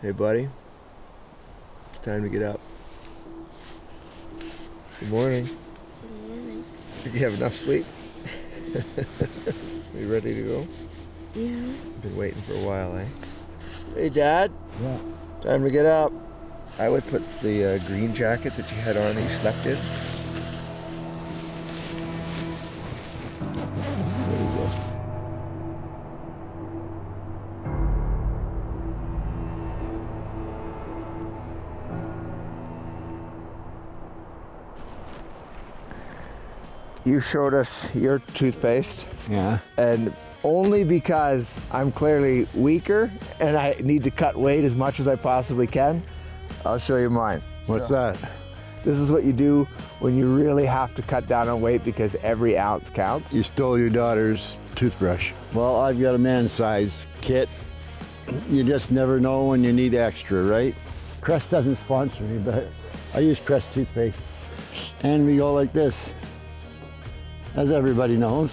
Hey, buddy. It's time to get up. Good morning. Good morning. Did you have enough sleep? Are you ready to go? Yeah. Been waiting for a while, eh? Hey, Dad. Yeah. Time to get up. I would put the uh, green jacket that you had on that you slept in. You showed us your toothpaste Yeah. and only because I'm clearly weaker and I need to cut weight as much as I possibly can, I'll show you mine. What's So, that? This is what you do when you really have to cut down on weight because every ounce counts. You stole your daughter's toothbrush. Well, I've got a man-size kit. You just never know when you need extra, right? Crest doesn't sponsor me, but I use Crest toothpaste. And we go like this. As everybody knows,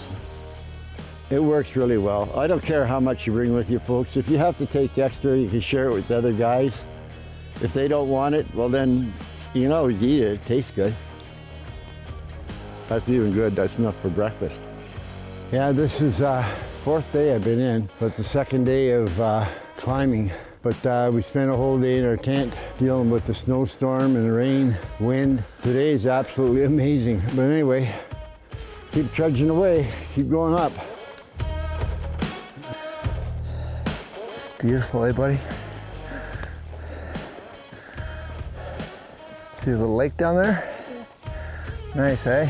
it works really well. I don't care how much you bring with you, folks. If you have to take extra, you can share it with the other guys. If they don't want it, well then, you can always eat it. It tastes good. That's even good. That's enough for breakfast. Yeah, this is uh, fourth day I've been in, but the second day of uh, climbing. But uh, we spent a whole day in our tent dealing with the snowstorm and the rain, wind. Today is absolutely amazing. But anyway, keep trudging away, keep going up. Beautiful, eh, buddy? See the little lake down there? Nice, eh?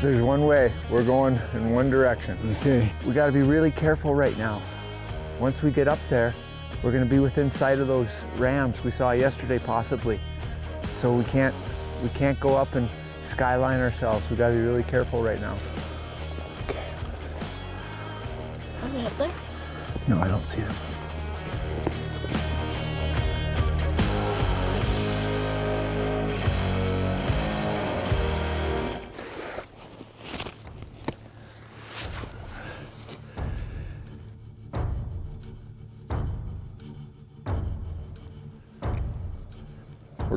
There's one way. We're going in one direction. Okay. We got to be really careful right now. Once we get up there, we're going to be within sight of those rams we saw yesterday, possibly. So we can't we can't go up and skyline ourselves. We got to be really careful right now. Okay. Are they up there? No, I don't see them.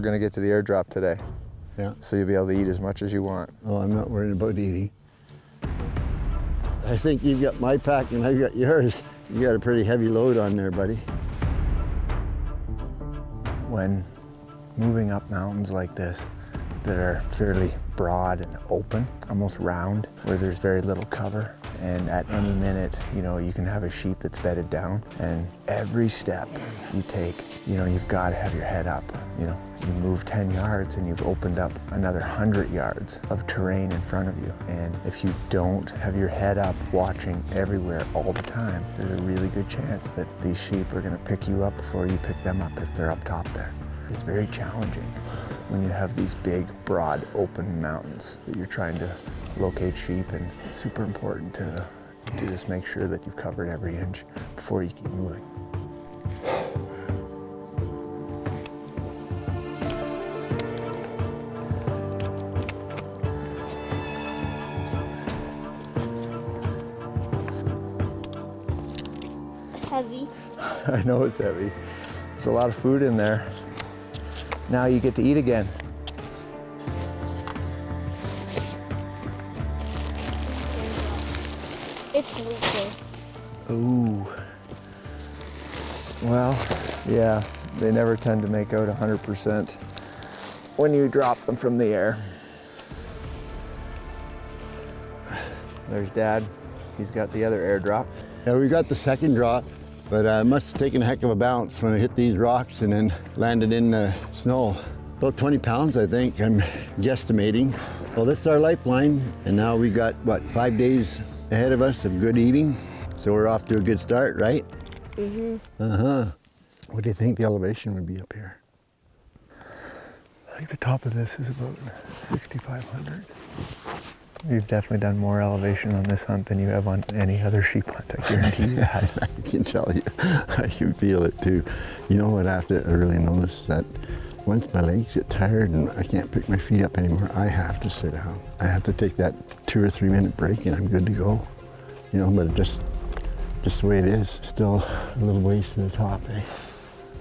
We're gonna get to the airdrop today, Yeah. so you'll be able to eat as much as you want. Oh, I'm not worried about eating. I think you've got my pack and I've got yours. You got a pretty heavy load on there, buddy. when moving up mountains like this that are fairly broad and open, almost round, where there's very little cover. And at any minute, you know, you can have a sheep that's bedded down. And every step you take, you know, you've got to have your head up. You know, you move 10 yards and you've opened up another 100 yards of terrain in front of you. And if you don't have your head up watching everywhere all the time, there's a really good chance that these sheep are going to pick you up before you pick them up if they're up top there. It's very challenging when you have these big, broad, open mountains that you're trying to locate sheep and it's super important to, to just make sure that you've covered every inch before you keep moving. Heavy. I know it's heavy. There's a lot of food in there. Now you get to eat again. It's leaking. Ooh. Well, yeah, they never tend to make out 100% when you drop them from the air. There's Dad. He's got the other airdrop. Yeah, we got the second drop, but I must have taken a heck of a bounce when I hit these rocks and then landed in the snow. About 20 pounds, I think, I'm guesstimating. Well, this is our lifeline, and now we got, what, five days ahead of us of good eating. So we're off to a good start, right? Mm-hmm. Uh-huh. What do you think the elevation would be up here? I think the top of this is about 6,500. You've definitely done more elevation on this hunt than you have on any other sheep hunt, I guarantee you that. I can tell you, I can feel it too. You know what I have to really noticed that once my legs get tired and I can't pick my feet up anymore, I have to sit down. I have to take that two or three minute break and I'm good to go. You know, but just, just the way it is. Still a little ways to the top, eh?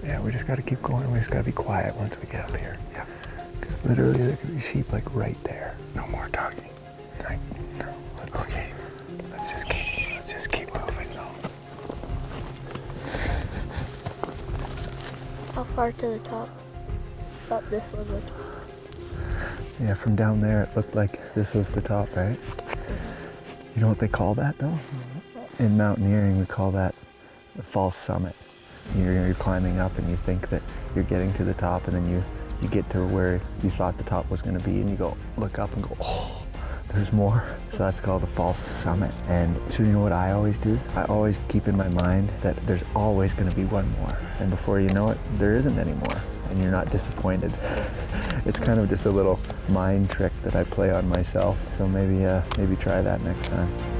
Yeah, we just got to keep going. We just got to be quiet once we get up here. Yeah. Because literally there could be sheep like right there. No more talking. Let's, Okay. Let's just keep, let's just keep moving though. How far to the top? Thought this was the top. Yeah, from down there it looked like this was the top, right? Mm-hmm. You know what they call that though? In mountaineering, we call that the false summit. You're, you're climbing up and you think that you're getting to the top and then you, you get to where you thought the top was going to be and you go look up and go, oh, there's more. So that's called a false summit. And so you know what I always do? I always keep in my mind that there's always going to be one more. And before you know it, there isn't any more. And you're not disappointed. it's kind of just a little mind trick that I play on myself. So maybe, uh, maybe try that next time.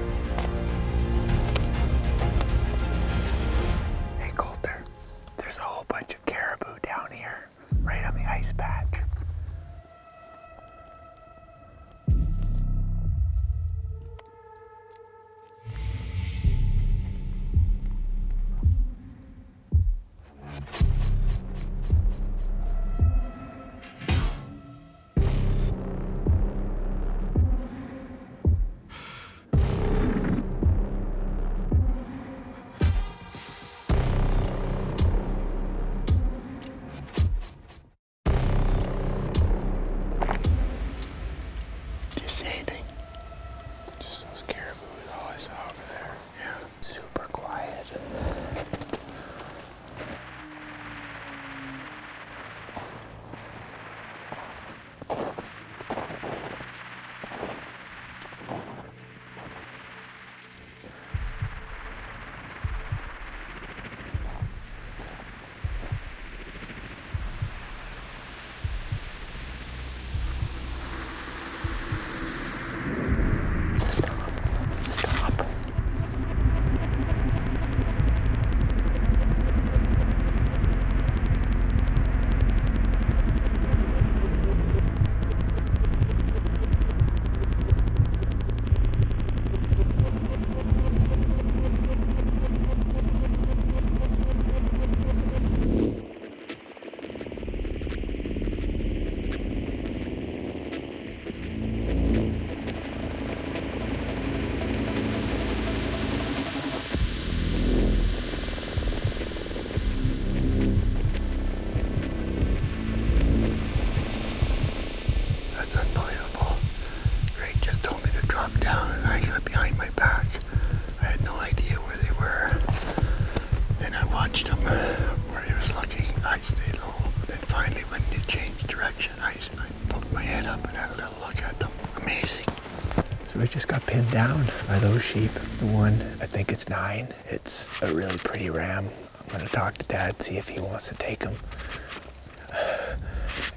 Sheep. The one, I think it's nine. It's a really pretty ram. I'm gonna talk to dad, see if he wants to take him.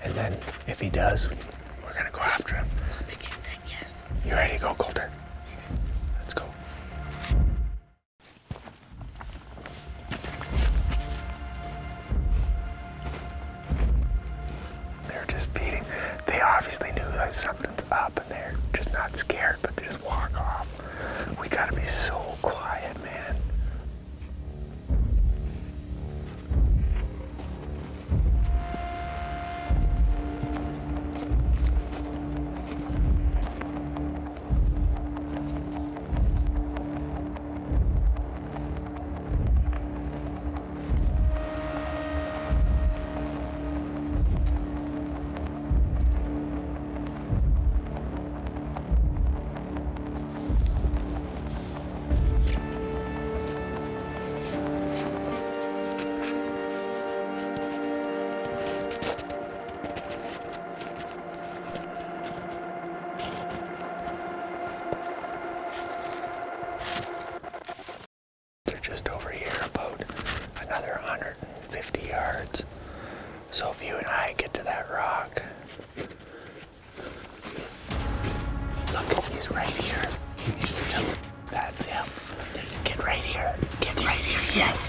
And then if he does, we're gonna go after him. But you said yes. You ready to go, Coulter? 150 yards. So if you and I get to that rock, look, he's right here. You see him? That's him. Get right here. Get right here. Yes,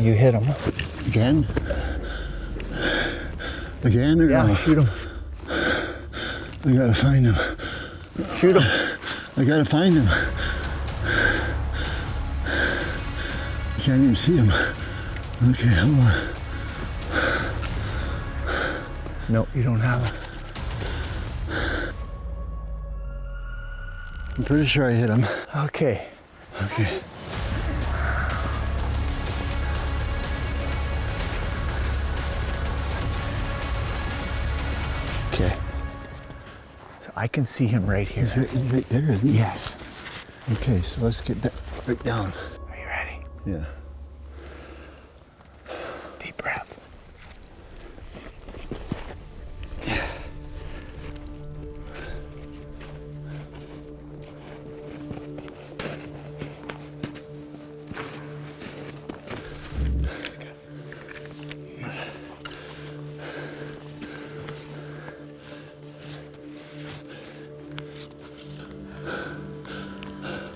you hit him. Again? Again or Yeah, no? shoot him. I gotta find him. Shoot him. I gotta find him. I can't even see him. Okay, hold on. No, you don't have him. I'm pretty sure I hit him. Okay. Okay. Okay. I can see him right here. He's right, right there, isn't he? Yes. Okay, so let's get that right down. Are you ready? Yeah.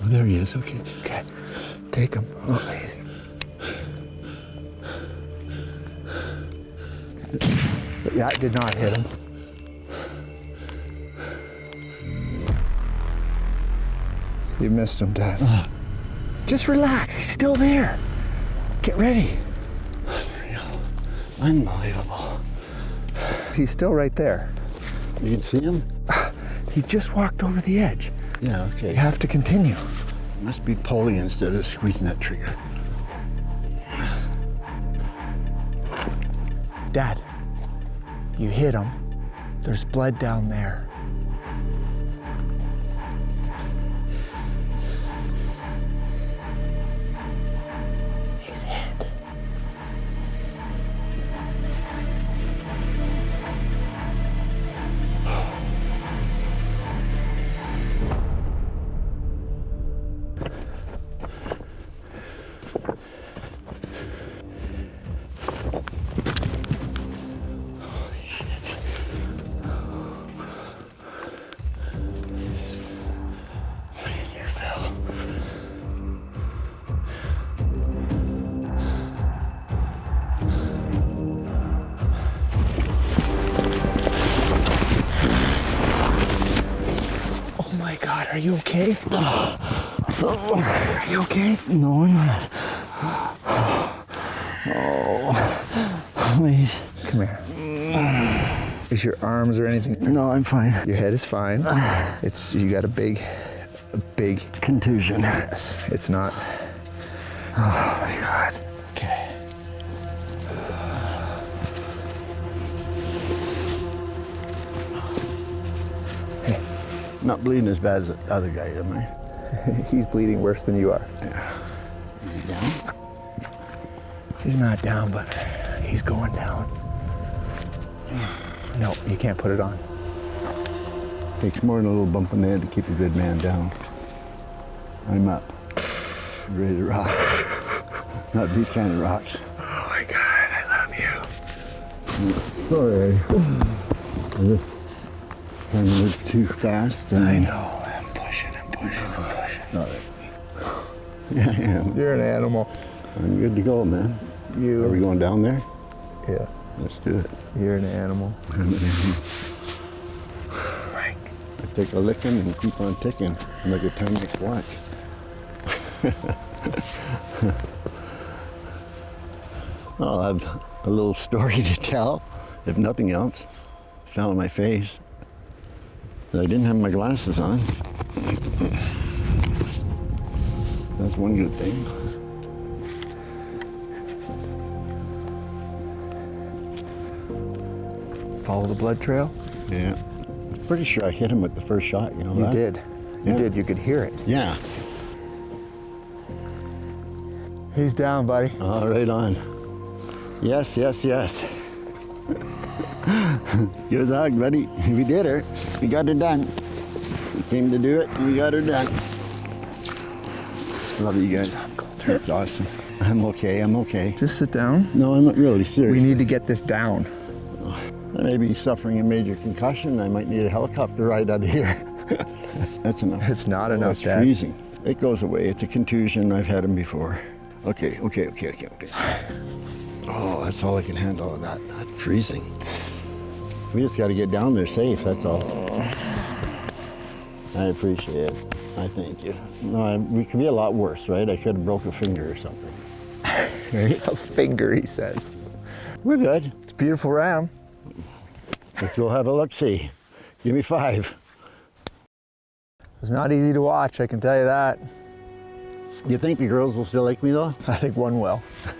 There he is. Okay. Okay. Take him. Oh, easy. Yeah, I did not hit him. You missed him, Dad. Ah. Just relax. He's still there. Get ready. Unreal. Unbelievable. He's still right there. You can see him? He just walked over the edge. Yeah, okay. You have to continue. Must be pulling instead of squeezing that trigger. Dad, you hit him. There's blood down there. You okay? Are you okay? No, I'm not. Oh, please. Come here. Is your arms or anything? No, I'm fine. Your head is fine. It's you got a big, a big. Contusion. Yes, it's not. Oh my God. Not bleeding as bad as the other guy, am I? He's bleeding worse than you are. Is he down? He's not down, but he's going down. No, you can't put it on. Takes more than a little bump in the head to keep a good man down. I'm up. Ready to rock. Not these kind of rocks. Oh my God, I love you. Sorry. I trying too fast. and- I know. I'm pushing. I'm pushing. I'm pushing. Sorry. Yeah, I am. You're an animal. I'm good to go, man. You. Are we going down there? Yeah. Let's do it. You're an animal. I'm an animal. Frank. I take a licking and keep on ticking. I'm like a Timex watch. I'll have a little story to tell, if nothing else. Fell on my face. That I didn't have my glasses on. That's one good thing. Follow the blood trail. Yeah. I'm pretty sure I hit him with the first shot, you know You that? did. You Yeah. did. You could hear it. Yeah. He's down, buddy. All right on. Yes, yes, yes. Give us a hug, buddy. We did her. We got her done. We came to do it, and we got her done. Love you guys. That's awesome. I'm okay. I'm okay. Just sit down. No, I'm not really serious. We need to get this down. I may be suffering a major concussion. I might need a helicopter ride out of here. That's enough. It's not Oh, enough, It's Dad. freezing. It goes away. It's a contusion. I've had them before. Okay, okay, okay, okay, okay. Oh, that's all I can handle of that. That freezing. We just got to get down there safe. That's all. I appreciate it. I thank you. No, I, we could be a lot worse, right? I could have broke a finger or something. A finger, he says. We're good. It's a beautiful ram. Let's go have a look. See. Give me five. It's not easy to watch, I can tell you that. You think the girls will still like me though? I think one will.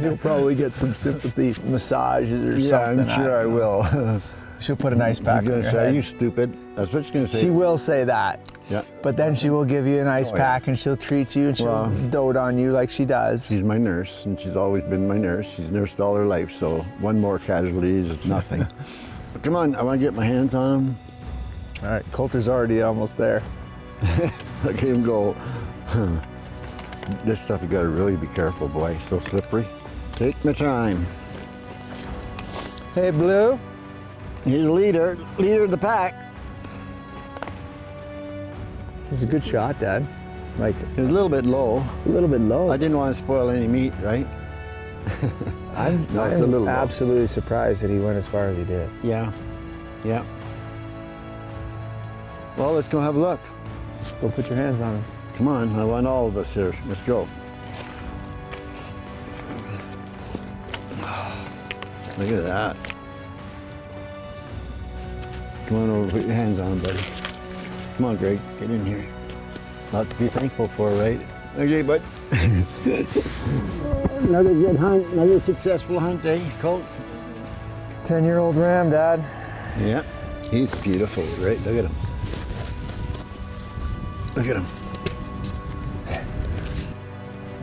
You'll probably get some sympathy massages or Yeah, I'm sure I don't will. She'll put an ice pack She's on gonna say, "Are you stupid?" That's what she's gonna say. She will say that. Yeah. But then she will give you an ice Oh, yeah. pack and she'll treat you and she'll Well- dote on you like she does. She's my nurse, and she's always been my nurse. She's nursed all her life, so one more casualty is nothing. Come on, I want to get my hands on him. All right, Coulter's already almost there. Look at him go. this stuff you gotta really be careful, boy. So slippery. Take my time. Hey, Blue. He's the leader, leader of the pack. He's a good shot, Dad. Like He's a little bit low. a little bit low. I didn't want to spoil any meat, right? I'm, No, it's a I'm little low. absolutely surprised that he went as far as he did. Yeah. Yeah. Well, let's go have a look. Go put your hands on him. Come on, I want all of us here. Let's go. Look at that. Come on over, put your hands on him, buddy. Come on, Greg, get in here. Lot to be thankful for, right? Okay, bud. another good hunt, another successful hunt, eh, Colt? 10 year old ram, Dad. Yeah, he's beautiful, right? Look at him. Look at him.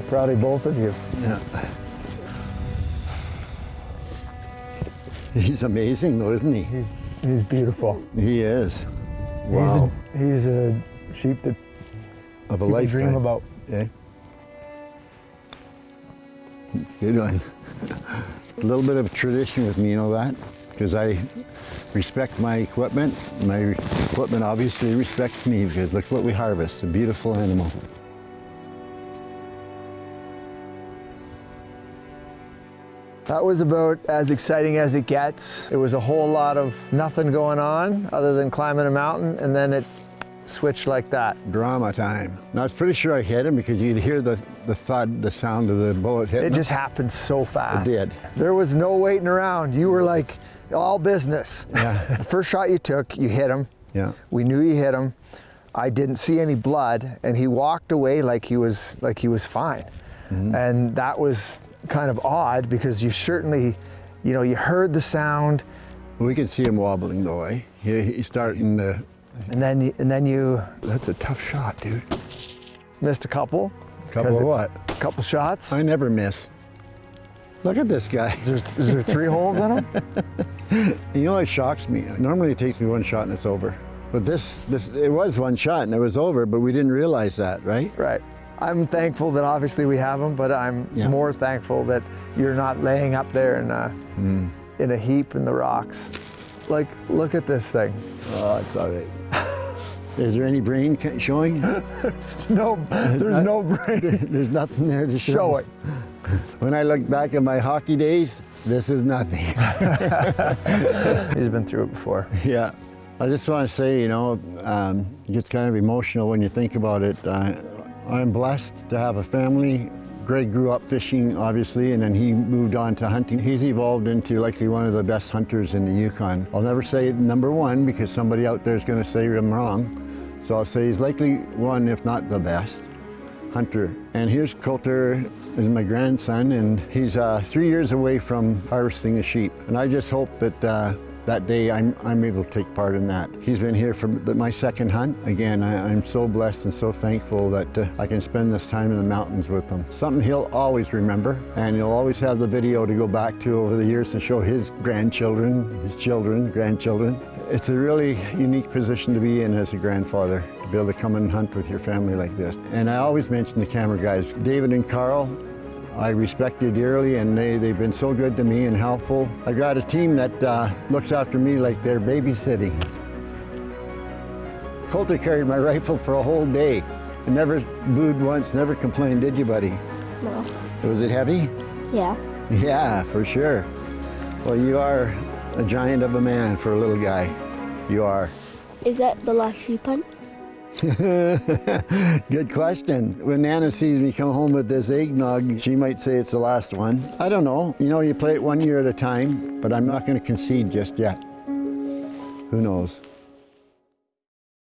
Proud of both of you. Yeah. He's amazing though, isn't he? He's, he's beautiful. He is. Wow. He's, a, he's a sheep that of a lifetime. dream about. Yeah. Good one. a little bit of tradition with me, you know that? Because I respect my equipment. My equipment obviously respects me because look what we harvest, a beautiful animal. That was about as exciting as it gets. It was a whole lot of nothing going on other than climbing a mountain, and then it switched like that. Drama time. Now I was pretty sure I hit him because you'd hear the, the thud, the sound of the bullet hitting It him. just happened so fast. It did. There was no waiting around. You were like all business. Yeah. The first shot you took, you hit him. Yeah. We knew he hit him. I didn't see any blood, and he walked away like he was like he was fine. And that was kind of odd because you certainly, you know, you heard the sound, We could see him wobbling though, eh? He, he's starting to. and then you- and then you That's a tough shot, dude. missed a couple. Couple of what? A couple shots. I never miss. Look at this guy. Is there, is there three holes in him? You know, it shocks me. Normally, it takes me one shot and it's over. But this, this, it was one shot and it was over, but we didn't realize that, right? Right. I'm thankful that obviously we have them, but I'm Yeah. more thankful that you're not laying up there in a, hmm. in a heap in the rocks. Like, look at this thing. Oh, it's all right. Is there any brain showing? No, there's no brain. There's nothing there to show. Show it. When I look back at my hockey days, this is nothing. He's been through it before. yeah. I just want to say, you know, um, it gets kind of emotional when you think about it. Uh, I'm blessed to have a family. Greg grew up fishing, obviously, and then he moved on to hunting. He's evolved into likely one of the best hunters in the Yukon. I'll never say number one because somebody out there is going to say I'm wrong. So I'll say he's likely one, if not the best hunter. And here's Coulter is my grandson, and he's uh, three years away from harvesting the sheep. And I just hope that uh, that day I'm, I'm able to take part in that. He's been here for my second hunt. Again, I, I'm so blessed and so thankful that uh, I can spend this time in the mountains with him. Something he'll always remember, and he'll always have the video to go back to over the years to show his grandchildren, his children, grandchildren. It's a really unique position to be in as a grandfather, to be able to come and hunt with your family like this. And I always mention the camera guys, David and Carl, I respect you dearly and they, they've been so good to me and helpful. I got a team that uh, looks after me like they're babysitting. Coulter carried my rifle for a whole day and never booed once, never complained, did you, buddy? No. Was it heavy? Yeah. Yeah, for sure. Well, you are a giant of a man for a little guy. You are. Is that the last sheep hunt? Good question. When Nana sees me come home with this eggnog, she might say it's the last one. I don't know. You know, you play it one year at a time, but I'm not going to concede just yet. Who knows?